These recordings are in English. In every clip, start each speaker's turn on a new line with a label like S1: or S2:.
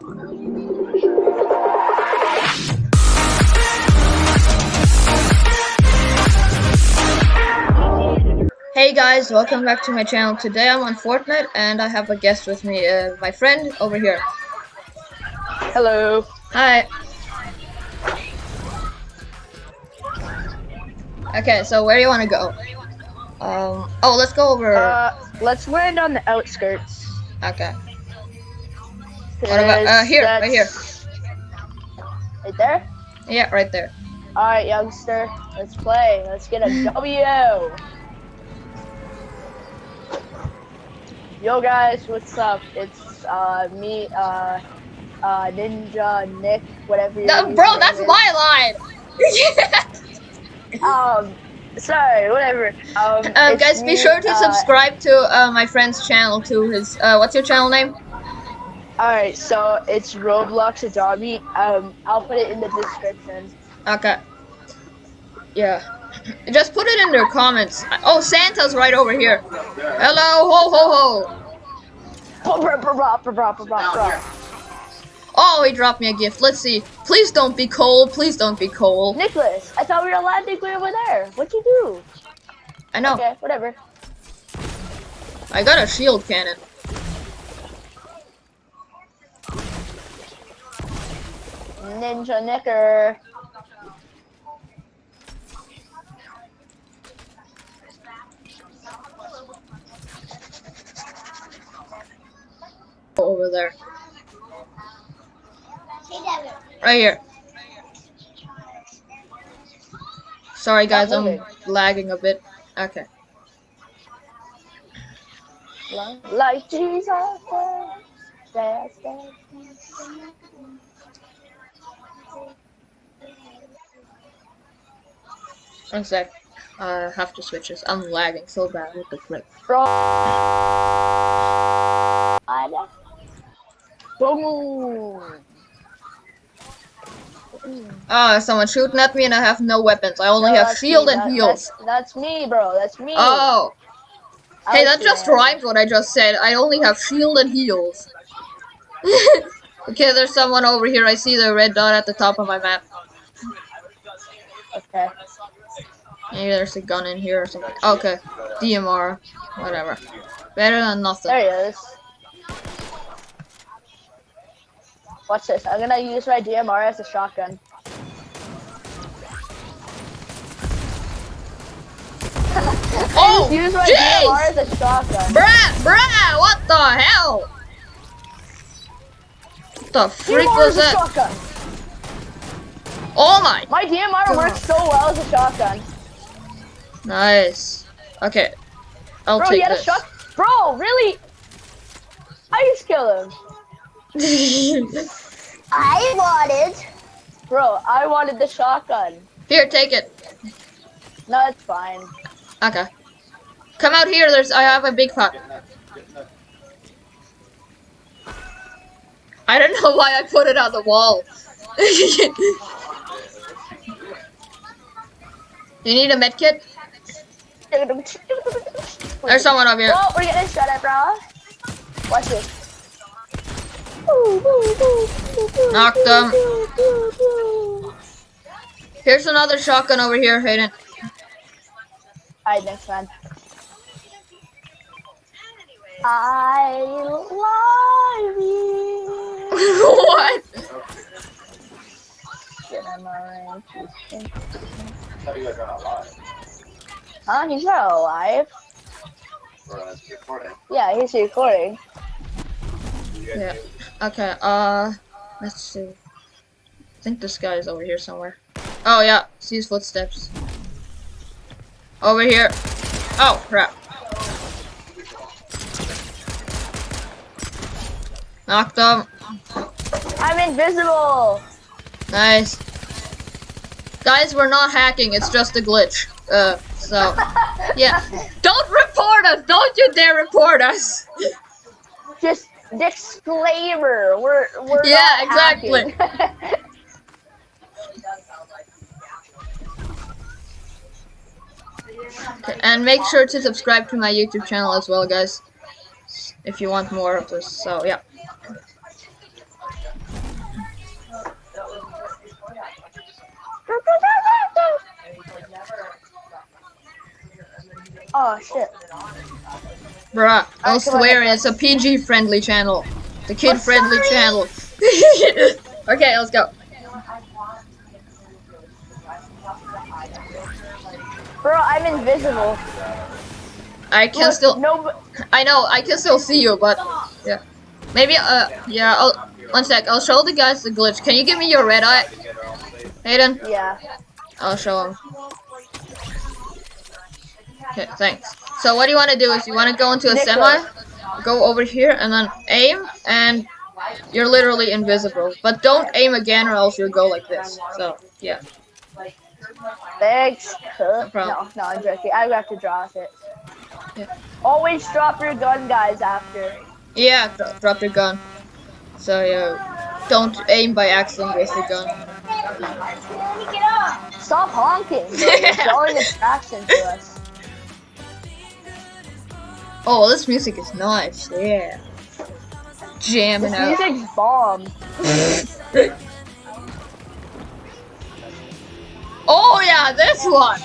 S1: Hey guys, welcome back to my channel. Today I'm on Fortnite and I have a guest with me, uh, my friend over here.
S2: Hello.
S1: Hi. Okay, so where do you want to go? Um, oh, let's go over.
S2: Uh, let's land on the outskirts.
S1: okay. What about, uh, here, right here.
S2: Right there?
S1: Yeah, right there.
S2: Alright, youngster. Let's play. Let's get a W. Yo, guys, what's up? It's, uh, me, uh, uh, Ninja, Nick, whatever
S1: No, bro, that's
S2: is.
S1: my line!
S2: Um, sorry, whatever. Um,
S1: um, guys, be sure to
S2: uh,
S1: subscribe to uh, my friend's channel, to his, uh, what's your channel name?
S2: Alright, so it's Roblox Adobe. Um, I'll put it in the description.
S1: Okay. Yeah. Just put it in their comments. Oh, Santa's right over here. Hello, ho ho ho.
S2: Blah.
S1: Oh, he dropped me a gift. Let's see. Please don't be cold. Please don't be cold.
S2: Nicholas, I thought we were landing way over there. What'd you do?
S1: I know.
S2: Okay, whatever.
S1: I got a shield cannon.
S2: Ninja Nicker.
S1: Over there. Right here. Sorry guys, I'm lagging a bit. Okay.
S2: Like Jesus.
S1: One sec. I have to switch this. I'm lagging so bad with the flip.
S2: Bro. Boom.
S1: Ah, someone shooting at me and I have no weapons. I only
S2: No,
S1: have shield
S2: me.
S1: and
S2: That-
S1: heals.
S2: That's, that's me, bro. That's me.
S1: Oh.
S2: I
S1: Hey, that just rhymes what I just said. I only have shield and heals. okay, there's someone over here. I see the red dot at the top of my map.
S2: Okay.
S1: Maybe there's a gun in here or something. Okay, DMR, whatever. Better than nothing.
S2: There he is. Watch this. I'm gonna use my DMR as a shotgun.
S1: Oh,
S2: Use my DMR as a shotgun.
S1: Bruh, bruh, what the hell? What the freak
S2: DMR
S1: was that?
S2: shotgun.
S1: Oh my!
S2: My DMR works so well as a shotgun.
S1: Nice. Okay, I'll
S2: Bro,
S1: take
S2: had a
S1: this.
S2: shot. Bro, really? I just killed him. I wanted. Bro, I wanted the shotgun.
S1: here, take it.
S2: No, it's fine.
S1: Okay. Come out here. There's. I have a big pot. I don't know why I put it on the wall. you need a med kit? There's someone over here.
S2: Oh, we're getting shot at, bro. Watch this.
S1: Knocked him. Here's another shotgun over here, Hayden.
S2: Alright, next one. I love you.
S1: what?
S2: Shit, I'm alright. Huh? He's not alive. Yeah, he's recording.
S1: Yeah. Okay. Uh, let's see. I think this guy is over here somewhere. Oh yeah, see his footsteps. Over here. Oh crap. Knocked him.
S2: I'm invisible.
S1: Nice. Guys, we're not hacking. It's just a glitch. Uh, so, yeah. Don't report us! Don't you dare report us!
S2: Just disclaimer. We're we're
S1: yeah, exactly. and make sure to subscribe to my YouTube channel as well, guys, if you want more of this. So yeah.
S2: Oh shit.
S1: Bruh, don't
S2: come
S1: swear, it's a PG friendly channel. The kid
S2: I'm
S1: friendly
S2: sorry.
S1: channel. okay, let's go.
S2: Bro, I'm invisible.
S1: I can
S2: Look,
S1: still,
S2: No,
S1: I know, I can still see you, but yeah. Maybe, uh, yeah, I'll, one sec, I'll show the guys the glitch. Can you give me your red eye? Hayden,
S2: yeah.
S1: I'll show him. Okay, thanks. So what do you want to do is you want to go into a semi, go over here, and then aim, and you're literally invisible. But don't aim again, or else you'll go like this. So yeah,
S2: Thanks. No,
S1: problem.
S2: no, I'm joking. I have to drop it.
S1: Yeah.
S2: Always drop your gun, guys, after.
S1: yeah, dro- drop your gun. So yeah, don't aim by accident with the gun.
S2: Stop honking. You're drawing attraction to us.
S1: Oh, this music is nice. Yeah, jamming
S2: This
S1: out.
S2: music's bomb.
S1: Oh yeah, this one.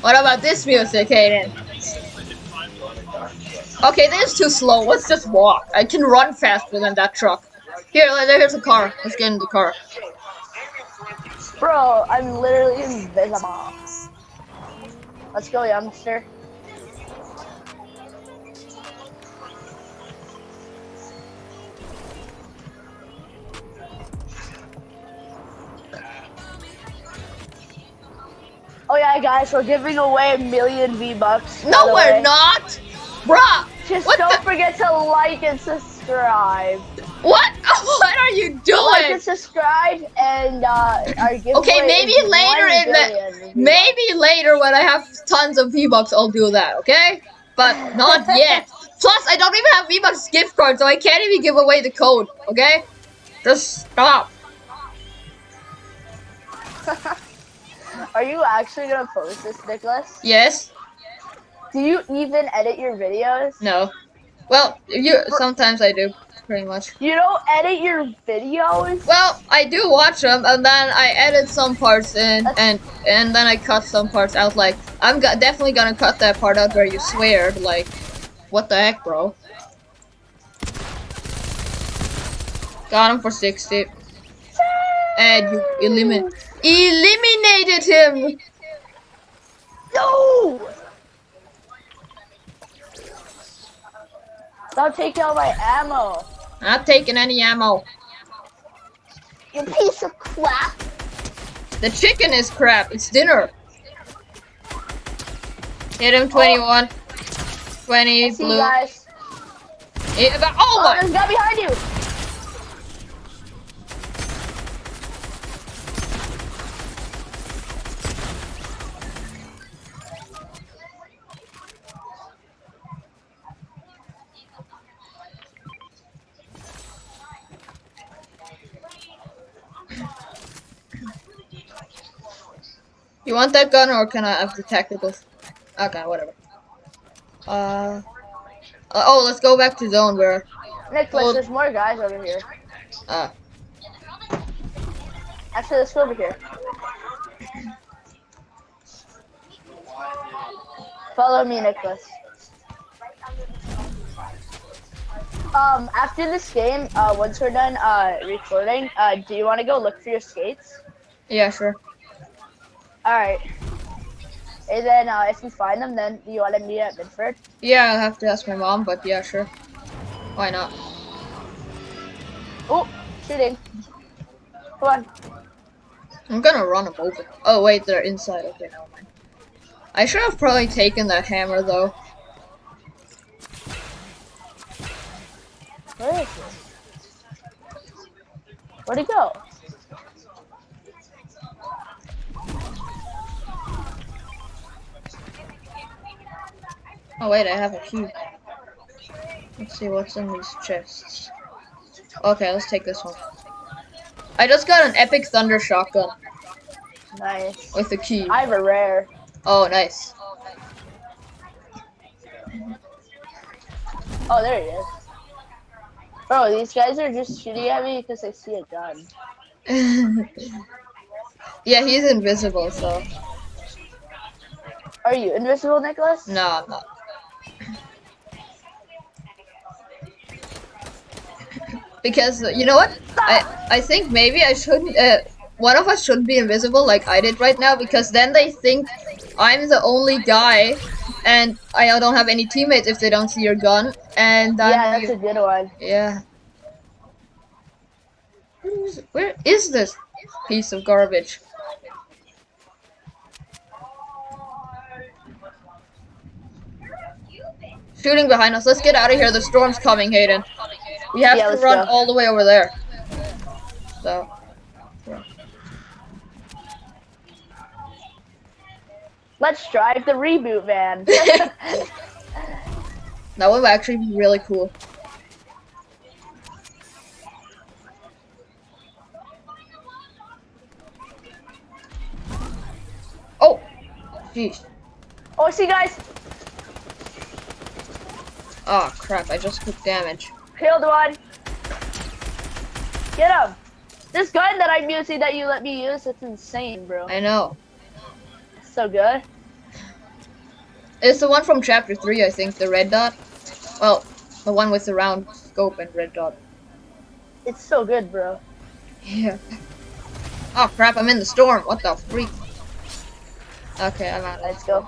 S1: What about this music, Hayden? Okay, this is too slow. Let's just walk. I can run faster than that truck. Here, like, here's a car. Let's get in the car.
S2: Bro, I'm literally invisible. Let's go, youngster. Oh yeah, guys, we're giving away a million V-Bucks.
S1: No, we're not, bruh.
S2: Just
S1: What
S2: don't
S1: the-
S2: forget to like and subscribe.
S1: What? What are you doing?
S2: Like and subscribe, and uh, our giveaway
S1: Okay, maybe
S2: is
S1: later in the- Maybe later when I have tons of V-Bucks, I'll do that, okay? But not yet. Plus, I don't even have V-Bucks gift card, so I can't even give away the code, okay? Just stop.
S2: Are you actually gonna post this, Nicholas?
S1: Yes?
S2: Do you even edit your videos?
S1: No. Well, you sometimes I do, pretty much.
S2: You don't edit your videos?
S1: Well, I do watch them, and then I edit some parts in, and and then I cut some parts out. Like I'm go- definitely gonna cut that part out where you swear. Like, what the heck, bro? Got him for sixty, and you eliminate eliminated him.
S2: No! Stop taking all my ammo.
S1: Not taking any ammo.
S2: You piece of crap.
S1: The chicken is crap. It's dinner. Hit him 21. 20
S2: See you
S1: blue.
S2: guys. Oh,
S1: oh my!
S2: there's a guy behind you.
S1: You want that gun or can I have the tacticals? Okay, whatever. Uh, uh, oh, let's go back to zone where.
S2: Nicholas,
S1: Well-
S2: there's more guys over here.
S1: Uh,
S2: Actually, let's go over here. Follow me, Nicholas. Um, after this game, uh, once we're done uh, recording, uh, do you want to go look for your skates?
S1: yeah, sure.
S2: All right. And then uh, if you find them, then you want to meet at Midford.
S1: Yeah, I'll have to ask my mom, but yeah, sure. Why not?
S2: Oh, shooting. Come on.
S1: I'm gonna run them over. Oh wait, they're inside. Okay, never mind. I should have probably taken that hammer though.
S2: Where is it? Where'd he go?
S1: Oh wait, I have a key. Let's see what's in these chests. Okay, let's take this one. I just got an epic thunder shotgun
S2: Nice.
S1: with a key.
S2: I have a rare.
S1: Oh, nice.
S2: Oh, there he is. Bro, these guys are just shooting at me because they see a gun.
S1: yeah, he's invisible, so.
S2: Are you invisible, Nicholas?
S1: No, I'm not. because you know what? I I think maybe I shouldn't. Uh, one of us shouldn't be invisible like I did right now because then they think I'm the only guy, and I don't have any teammates if they don't see your gun. And
S2: yeah, that's
S1: you-
S2: a good one.
S1: yeah. Where is- Where is this piece of garbage? Shooting behind us. Let's get out of here. The storm's coming, Hayden. We have
S2: Yeah,
S1: to run
S2: go.
S1: all the way over there. So,
S2: Let's drive the reboot van.
S1: that would actually be really cool. Oh! Jeez.
S2: oh, see, guys,
S1: Oh crap, I just took damage.
S2: killed one. Get him. This gun that I'm using that you let me use, it's insane, bro.
S1: I know.
S2: It's so good.
S1: It's the one from chapter 3, I think, the red dot. Well, the one with the round scope and red dot.
S2: It's so good, bro.
S1: Yeah. Oh crap, I'm in the storm. What the freak? Okay, I'm out.
S2: Let's go.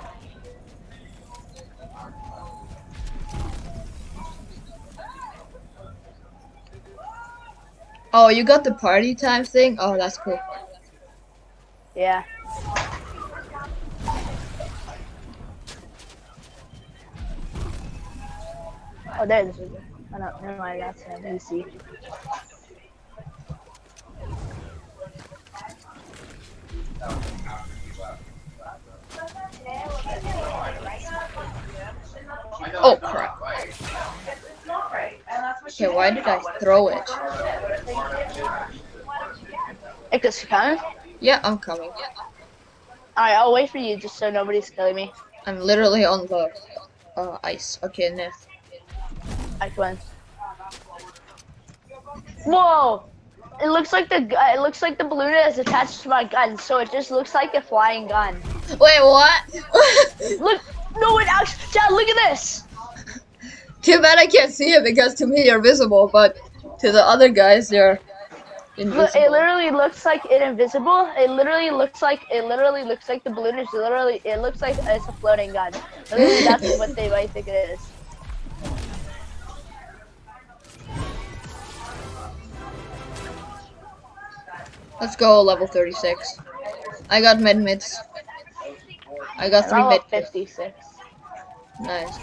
S1: Oh, you got the party time thing? Oh, that's cool.
S2: Yeah. Oh, there's. Oh, no, never mind. That's an NPC.
S1: Oh crap. Okay, why did I throw it?
S2: Nicholas, you coming?
S1: Yeah, I'm coming.
S2: Alright, I'll wait for you just so nobody's killing me.
S1: I'm literally on the uh, ice. Okay, now.
S2: I win. Whoa! It looks like the gu- it looks like the balloon is attached to my gun, so it just looks like a flying gun.
S1: Wait, what?
S2: Look, no, it actually. Chad, look at this.
S1: Too bad I can't see it because to me you're visible, but to the other guys you're invisible.
S2: it literally looks like it invisible. It literally looks like it literally looks like the balloon is literally. It looks like it's a floating gun. Literally, that's what they might think it is.
S1: Let's go level 36. I got med mids. I got three med
S2: 56.
S1: Nice.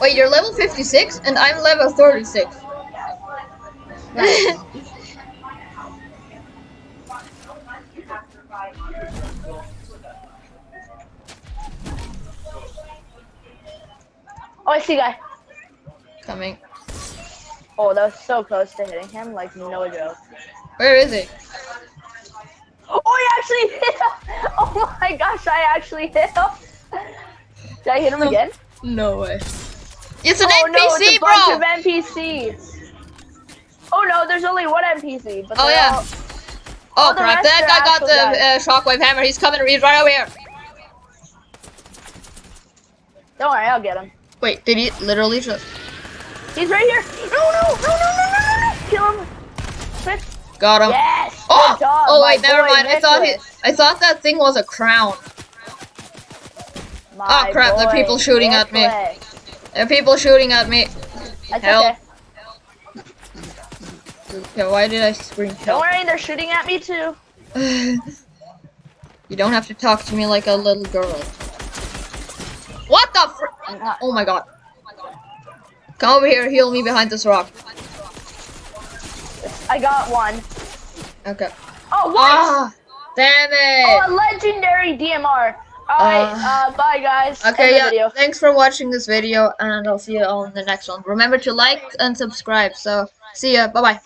S1: Wait, you're level 56 and I'm level 36.
S2: Oh, I see, guy.
S1: Coming.
S2: Oh, that was so close to hitting him. Like no joke.
S1: Where is it?
S2: Oh, I actually hit him! Oh my gosh, I actually hit him! Did I hit him again?
S1: No way. It's an
S2: oh no,
S1: NPC,
S2: it's a
S1: bro!
S2: bunch of NPCs. Oh no, there's only one NPC. But
S1: Oh, yeah.
S2: all-
S1: oh
S2: all
S1: crap, that guy got the uh, shockwave hammer. He's coming, he's right over here.
S2: Don't worry, I'll get him.
S1: Wait, did he literally just...
S2: He's right here. No, no, no, no, no, no, no, no. Kill him. Quick.
S1: Got him.
S2: Yes.
S1: Oh,
S2: job,
S1: oh wait, never
S2: boy
S1: mind. I thought he, I thought that thing was a crown.
S2: My
S1: Oh, crap, there are people shooting at me.
S2: Nicholas.
S1: There are people shooting at me.
S2: That's
S1: Help.
S2: okay.
S1: Okay, why did I scream
S2: Don't worry, they're shooting at me too.
S1: you don't have to talk to me like a little girl. What the fr- Oh my god. Come over here, heal me behind this rock.
S2: I got one.
S1: Okay.
S2: Oh, what?
S1: Ah, damn
S2: Oh,
S1: it.
S2: a legendary DMR. Alright,
S1: Uh,
S2: uh, bye guys.
S1: Okay, yeah. Thanks for watching this video, and I'll see you all in the next one. Remember to like and subscribe. So, see ya. Bye bye.